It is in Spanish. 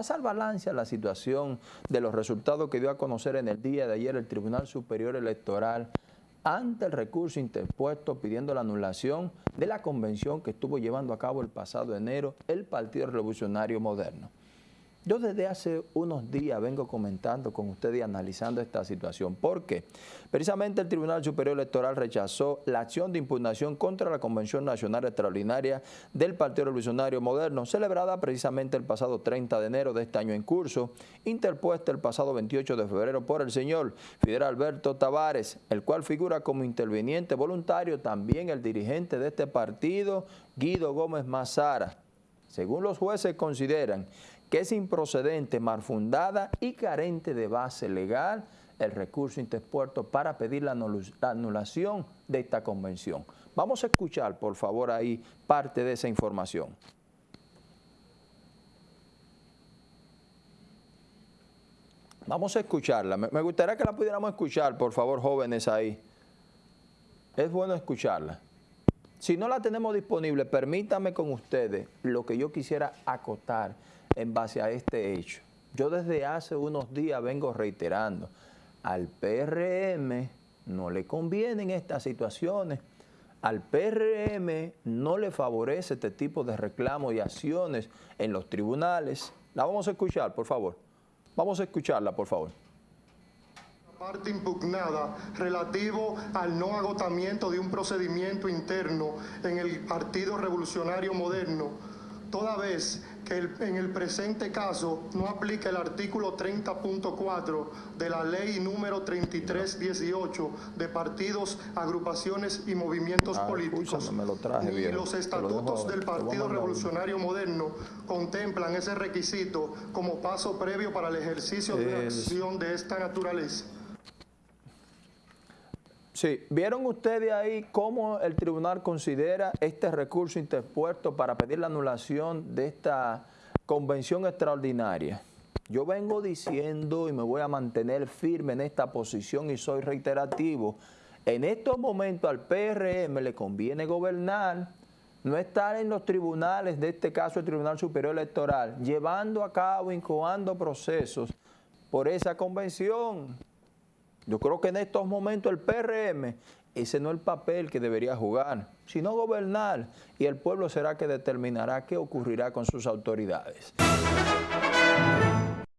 pasar balance a la situación de los resultados que dio a conocer en el día de ayer el Tribunal Superior Electoral ante el recurso interpuesto pidiendo la anulación de la convención que estuvo llevando a cabo el pasado enero el Partido Revolucionario Moderno. Yo desde hace unos días vengo comentando con ustedes y analizando esta situación. ¿Por qué? Precisamente el Tribunal Superior Electoral rechazó la acción de impugnación contra la Convención Nacional Extraordinaria del Partido Revolucionario Moderno, celebrada precisamente el pasado 30 de enero de este año en curso, interpuesta el pasado 28 de febrero por el señor Fidel Alberto Tavares, el cual figura como interveniente voluntario también el dirigente de este partido, Guido Gómez Mazara. Según los jueces consideran que es improcedente, malfundada y carente de base legal el recurso interpuesto para pedir la anulación de esta convención. Vamos a escuchar, por favor, ahí parte de esa información. Vamos a escucharla. Me gustaría que la pudiéramos escuchar, por favor, jóvenes ahí. Es bueno escucharla. Si no la tenemos disponible, permítame con ustedes lo que yo quisiera acotar en base a este hecho. Yo desde hace unos días vengo reiterando, al PRM no le convienen estas situaciones, al PRM no le favorece este tipo de reclamos y acciones en los tribunales. La vamos a escuchar, por favor. Vamos a escucharla, por favor parte impugnada relativo al no agotamiento de un procedimiento interno en el Partido Revolucionario Moderno toda vez que en el presente caso no aplica el artículo 30.4 de la ley número 3318 de partidos, agrupaciones y movimientos ah, políticos. Ni los estatutos del Partido Revolucionario Moderno contemplan ese requisito como paso previo para el ejercicio de una acción de esta naturaleza. Sí, ¿vieron ustedes ahí cómo el tribunal considera este recurso interpuesto para pedir la anulación de esta convención extraordinaria? Yo vengo diciendo y me voy a mantener firme en esta posición y soy reiterativo. En estos momentos al PRM le conviene gobernar, no estar en los tribunales, de este caso el Tribunal Superior Electoral, llevando a cabo, incoando procesos por esa convención. Yo creo que en estos momentos el PRM, ese no es el papel que debería jugar, sino gobernar y el pueblo será que determinará qué ocurrirá con sus autoridades.